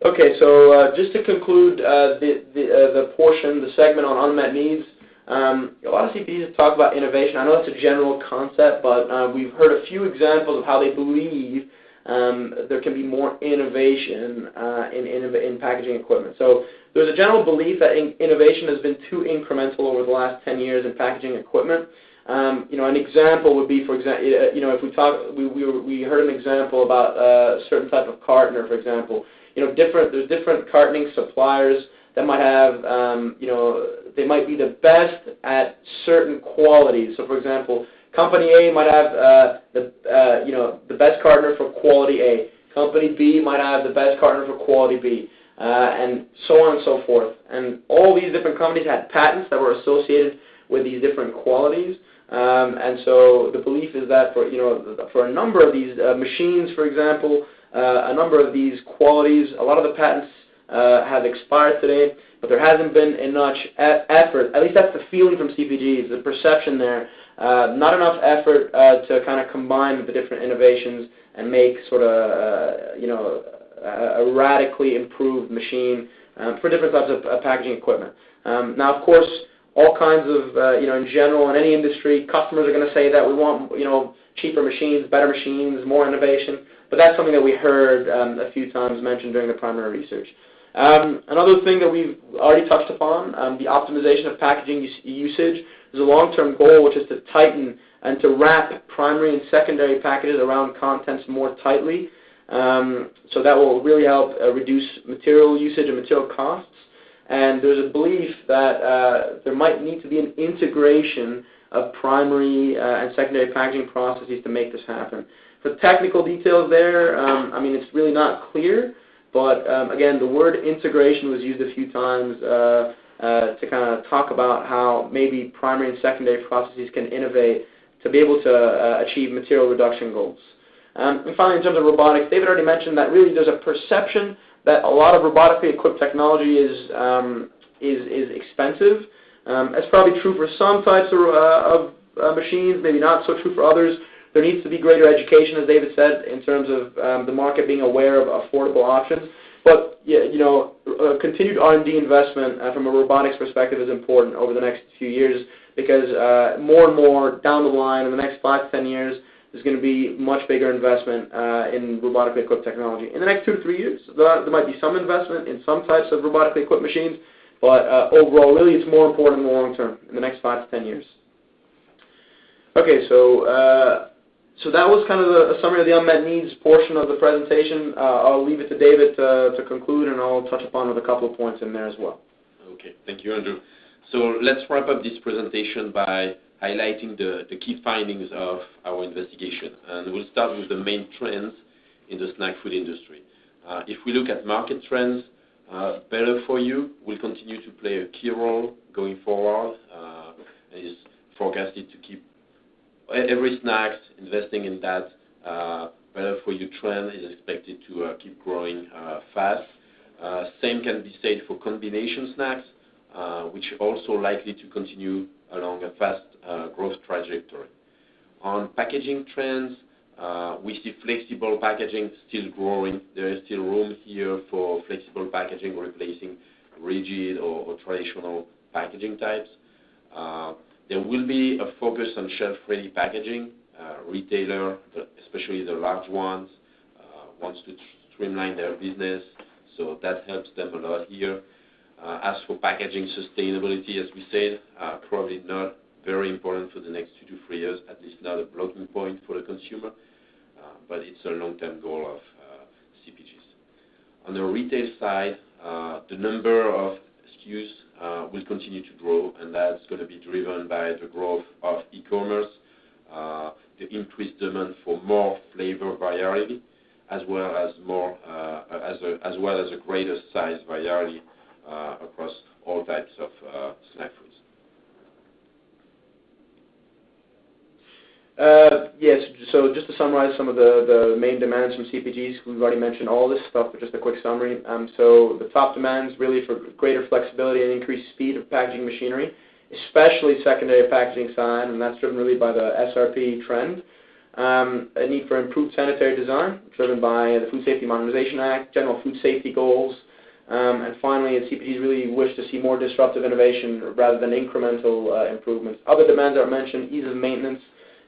Okay, so uh, just to conclude uh, the, the, uh, the portion, the segment on unmet needs, um, a lot of CPGs talk about innovation. I know that's a general concept, but uh, we've heard a few examples of how they believe um, there can be more innovation uh, in, in, in, packaging equipment. So there's a general belief that in, innovation has been too incremental over the last 10 years in packaging equipment. Um, you know, an example would be, for example, uh, you know, if we talk, we, we, we heard an example about a certain type of cartoner, for example. You know, different, there's different cartoning suppliers that might have, um, you know, they might be the best at certain qualities. So, for example, Company A might have uh, the uh, you know the best cartoner for quality A. Company B might have the best cartoner for quality B, uh, and so on and so forth. And all these different companies had patents that were associated with these different qualities. Um, and so the belief is that for you know for a number of these uh, machines, for example, a number of these qualities, a lot of the patents uh, have expired today, but there hasn't been enough effort. At least that's the feeling from CPGs, the perception there uh, not enough effort uh, to kind of combine the different innovations and make sort of, uh, you know, a, a radically improved machine um, for different types of uh, packaging equipment. Um, now, of course, all kinds of, uh, you know, in general, in any industry, customers are going to say that we want, you know, cheaper machines, better machines, more innovation. But that's something that we heard um, a few times mentioned during the primary research. Um, another thing that we've already touched upon, um, the optimization of packaging us- usage. is a long-term goal, which is to tighten and to wrap primary and secondary packages around contents more tightly. Um, so that will really help uh, reduce material usage and material costs. And there's a belief that uh, there might need to be an integration of primary uh, and secondary packaging processes to make this happen. For the technical details there, um, I mean, it's really not clear, but um, again, the word integration was used a few times uh, uh, to kind of talk about how maybe primary and secondary processes can innovate to be able to uh, achieve material reduction goals. Um, and finally, in terms of robotics, David already mentioned that really there's a perception that a lot of robotically equipped technology is um, is, is expensive. Um, that's probably true for some types of, uh, of uh, machines, maybe not so true for others. There needs to be greater education, as David said, in terms of um, the market being aware of affordable options. But yeah, you know, uh, continued R&D investment uh, from a robotics perspective is important over the next few years because uh, more and more down the line in the next five to ten years, there's going to be much bigger investment uh, in robotically equipped technology. In the next two to three years, there, there might be some investment in some types of robotically equipped machines, but uh, overall, really, it's more important in the long term, in the next five to ten years. Okay, so uh, so that was kind of a, a, summary of the unmet needs portion of the presentation. Uh, I'll leave it to David to, to conclude, and I'll touch upon with a couple of points in there as well. Okay, thank you, Andrew. So let's wrap up this presentation by highlighting the, the key findings of our investigation. And we'll start with the main trends in the snack food industry. Uh, if we look at market trends, uh, Better For You will continue to play a key role going forward. Uh, is forecasted to keep every snacks, investing in that uh, better for you trend is expected to uh, keep growing uh, fast. Same can be said for combination snacks, which also likely to continue along a fast growth trajectory. On packaging trends, we see flexible packaging still growing. There is still room here for flexible packaging replacing rigid or traditional packaging types. There will be a focus on shelf-ready packaging. Uh, retailer, especially the large ones, uh, wants to streamline their business, so that helps them a lot here. Uh, as for packaging sustainability, as we said, probably not very important for the next two to three years, at least not a blocking point for the consumer, but it's a long-term goal of CPGs. On the retail side, the number of SKUs Uh, will continue to grow, and that's gonna be driven by the growth of e-commerce, uh, the increased demand for more flavor variety, as well as more, uh, as as well as a greater size variety across all types of snack foods. Yes. So just to summarize some of the main demands from CPGs, we've already mentioned all this stuff, but just a quick summary. Um so the top demands really for greater flexibility and increased speed of packaging machinery, especially secondary packaging side, and that's driven really by the SRP trend. A need for improved sanitary design, driven by the Food Safety Modernization Act, general food safety goals. Um, and finally, CPGs really wish to see more disruptive innovation rather than incremental improvements. Other demands are mentioned, ease of maintenance,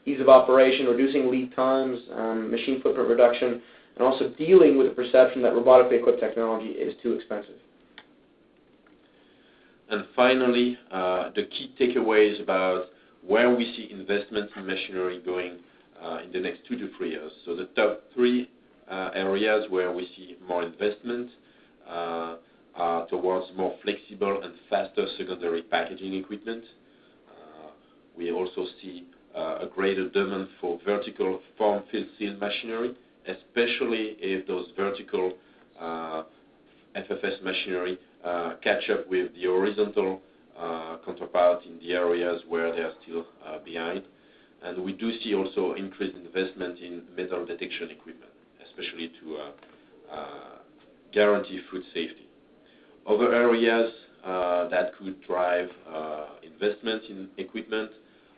ease of operation, reducing lead times, um, machine footprint reduction, and also dealing with the perception that robotically equipped technology is too expensive. And finally, uh, the key takeaways about where we see investments in machinery going uh, in the next two to three years. So the top three uh, areas where we see more investment are towards more flexible and faster secondary packaging equipment. We also see a greater demand for vertical form-fill-seal machinery, especially if those vertical uh, FFS machinery uh, catch up with the horizontal uh, counterpart in the areas where they are still behind. And we do see also increased investment in metal detection equipment, especially to guarantee food safety. Other areas that could drive investment in equipment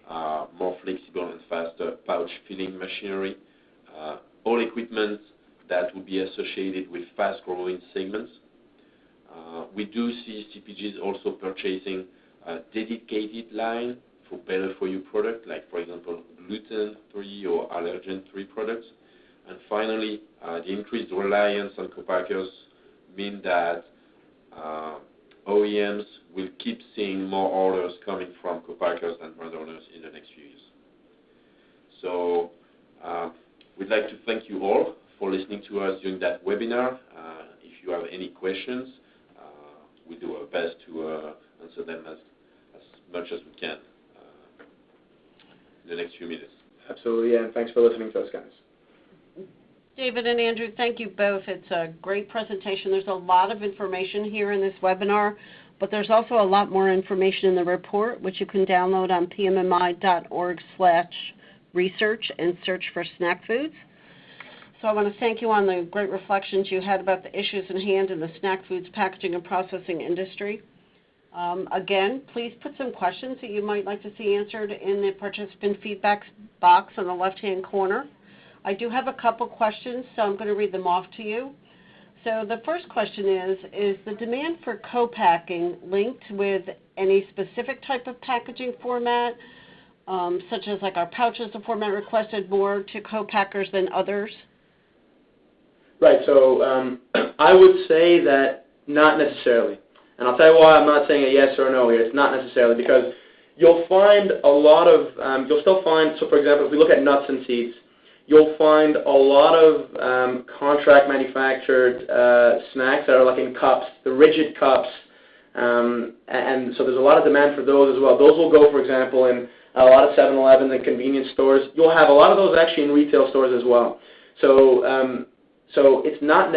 Uh, more flexible and faster pouch filling machinery, uh, all equipment that will be associated with fast-growing segments. Uh, we do see CPGs also purchasing a dedicated line for better-for-you product, like for example, gluten-free or allergen-free products. And finally, the increased reliance on co-packers mean that OEMs will keep seeing more orders coming from co-packers and brand owners in the next few years. So uh we'd like to thank you all for listening to us during that webinar. Uh, if you have any questions, uh, we'll do our best to uh, answer them as much as we can in the next few minutes. Absolutely, yeah. Thanks for listening to us, guys. David and Andrew, thank you both. It's a great presentation. There's a lot of information here in this webinar, but there's also a lot more information in the report, which you can download on pmmi.org slash research and search for snack foods. So I wanna thank you on the great reflections you had about the issues in hand in the snack foods packaging and processing industry. Um, again, please put some questions that you might like to see answered in the participant feedback box on the left-hand corner. I do have a couple questions, so I'm gonna read them off to you. So the first question is is the demand for co-packing linked with any specific type of packaging format, such as like our pouches, the format requested more to co-packers than others? Right. So um, I would say that not necessarily. And I'll tell you why I'm not saying a yes or a no here. It's not necessarily because you'll find a lot of, you'll still find. So for example, if we look at nuts and seeds, you'll find a lot of contract manufactured snacks that are like in cups, the rigid cups. Um, and so there's a lot of demand for those as well. Those will go, for example, in a lot of 7-Eleven and convenience stores. You'll have a lot of those actually in retail stores as well. So, um, so it's not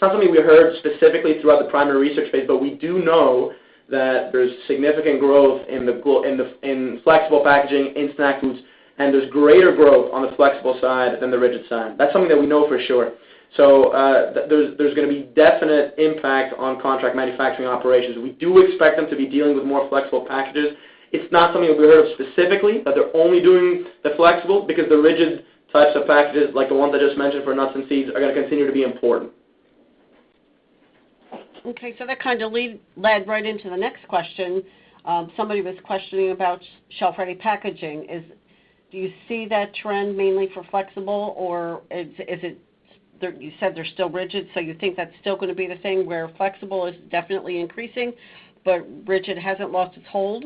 something we heard specifically throughout the primary research phase, but we do know that there's significant growth in the in the in flexible packaging in snack foods, and there's greater growth on the flexible side than the rigid side. That's something that we know for sure. So there's there's gonna be definite impact on contract manufacturing operations. We do expect them to be dealing with more flexible packages It's not something that we heard of specifically, that they're only doing the flexible because the rigid types of packages, like the ones I just mentioned for nuts and seeds, are going to continue to be important. Okay, so that kind of lead, led right into the next question. Um, somebody was questioning about shelf-ready packaging. Is do you see that trend mainly for flexible, or is, it? You said they're still rigid, so you think that's still going to be the thing where flexible is definitely increasing, but rigid hasn't lost its hold.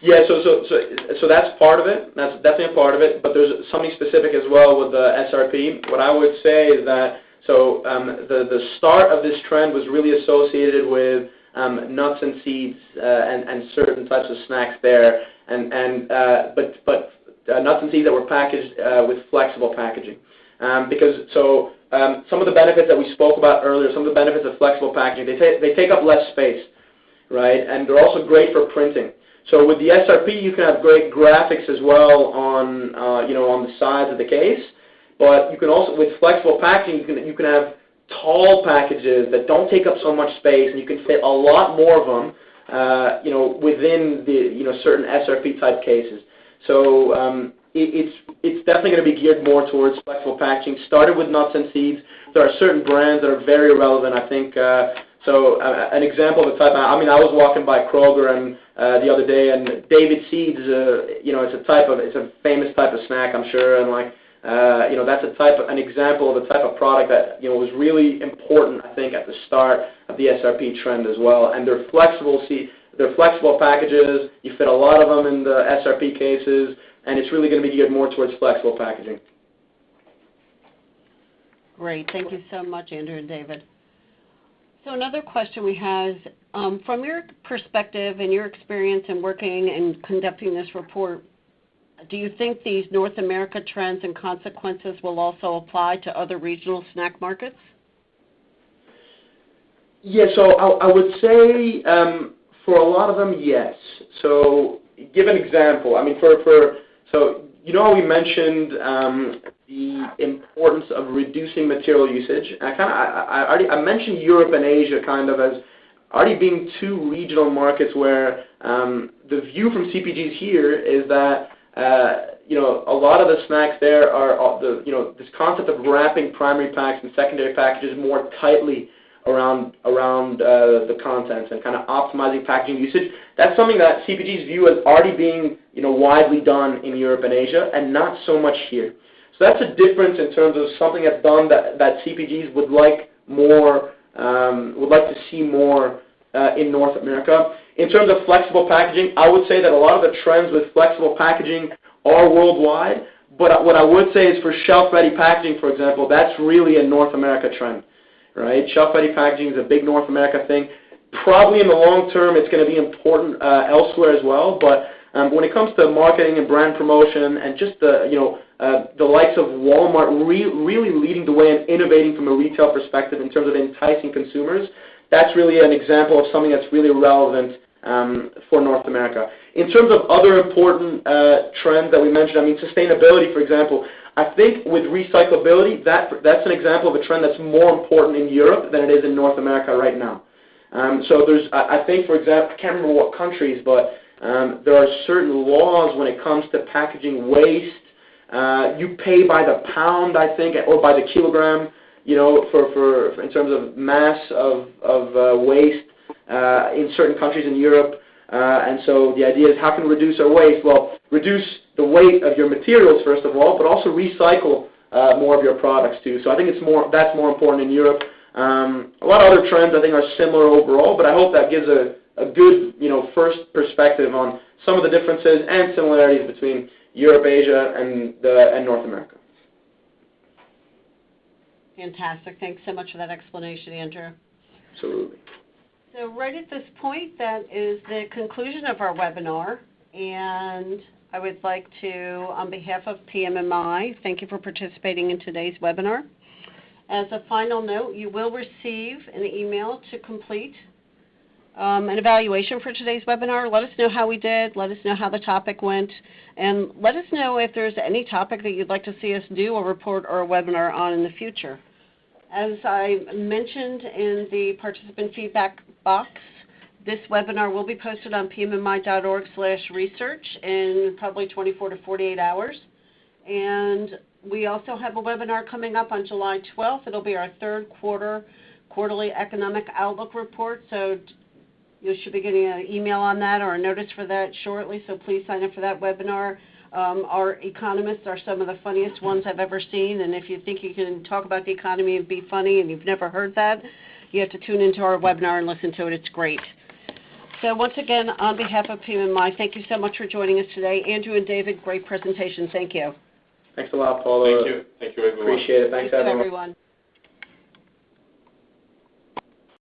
Yeah, so that's part of it. That's definitely a part of it. But there's something specific as well with the SRP. What I would say is that so um, the start of this trend was really associated with um, nuts and seeds uh, and and certain types of snacks there, uh, nuts and seeds that were packaged uh, with flexible packaging, um, because so um, some of the benefits that we spoke about earlier, some of the benefits of flexible packaging, they take they take up less space, right, and they're also great for printing. So with the SRP, you can have great graphics as well on, uh, you know, on the sides of the case. But you can also, with flexible packaging, you can, you can have tall packages that don't take up so much space, and you can fit a lot more of them, you know, within the, you know, certain SRP type cases. So um, it, it's it's definitely going to be geared more towards flexible packaging. Started with nuts and seeds. There are certain brands that are very relevant. I think uh, so uh, an example of a type, I mean, I was walking by Kroger and uh, the other day, and David Seeds, you know, it's a type of, it's a famous type of snack, I'm sure, and like, you know, that's a type, of, an example of the type of product that, you know, was really important, I think, at the start of the SRP trend as well. And they're flexible, see, they're flexible packages. You fit a lot of them in the SRP cases, and it's really going to be geared more towards flexible packaging. Great. Thank you so much, Andrew and David. So another question we have, um, from your perspective and your experience in working and conducting this report, do you think these North America trends and consequences will also apply to other regional snack markets? Yeah, so I, I would say um, for a lot of them, yes. So give an example. I mean, for, for so you know we mentioned um, the importance of reducing material usage. I kind of I, I, already I mentioned Europe and Asia kind of as already being two regional markets where um, the view from CPGs here is that uh, you know a lot of the snacks there are the you know this concept of wrapping primary packs and secondary packages more tightly around around uh, the contents and kind of optimizing packaging usage. That's something that CPGs view as already being you know widely done in Europe and Asia, and not so much here. So that's a difference in terms of something that's done that, that CPGs would like more, um, would like to see more uh, in North America. In terms of flexible packaging, I would say that a lot of the trends with flexible packaging are worldwide, but what I would say is for shelf-ready packaging, for example, that's really a North America trend, right? Shelf-ready packaging is a big North America thing. Probably in the long term, it's going to be important uh, elsewhere as well, but um, when it comes to marketing and brand promotion and just the, you know, uh, the likes of Walmart really leading the way and innovating from a retail perspective in terms of enticing consumers, that's really an example of something that's really relevant um, for North America. In terms of other important uh, trends that we mentioned, I mean, sustainability, for example, I think with recyclability, that, that's an example of a trend that's more important in Europe than it is in North America right now. Um, so there's, I, I think, for example, I can't remember what countries, but um, there are certain laws when it comes to packaging waste. Uh, you pay by the pound, I think, or by the kilogram. You know, for, for, for in terms of mass of of uh, waste uh, in certain countries in Europe. Uh, and so the idea is how can we reduce our waste? Well, reduce the weight of your materials first of all, but also recycle uh, more of your products too. So I think it's more that's more important in Europe. Um, a lot of other trends I think are similar overall, but I hope that gives a a good, you know, first perspective on some of the differences and similarities between Europe, Asia, and, the, and North America. Fantastic. Thanks so much for that explanation, Andrew. Absolutely. So right at this point, that is the conclusion of our webinar. And I would like to, on behalf of PMMI, thank you for participating in today's webinar. As a final note, you will receive an email to complete um, an evaluation for today's webinar. Let us know how we did. Let us know how the topic went. And let us know if there's any topic that you'd like to see us do a report or a webinar on in the future. As I mentioned in the participant feedback box, This webinar will be posted on pmmi.org/research in probably 24 to 48 hours. And we also have a webinar coming up on July 12th. It'll be our third quarter quarterly economic outlook report. So you should be getting an email on that or a notice for that shortly. So please sign up for that webinar. Um, our economists are some of the funniest ones I've ever seen. And if you think you can talk about the economy and be funny and you've never heard that, you have to tune into our webinar and listen to it. It's great. So once again, on behalf of PMMI, thank you so much for joining us today. Andrew and David, great presentation. Thank you. Thanks a lot, Paula. Thank you. Thank you, everyone. Appreciate it. Thanks, Thank you, everyone. everyone.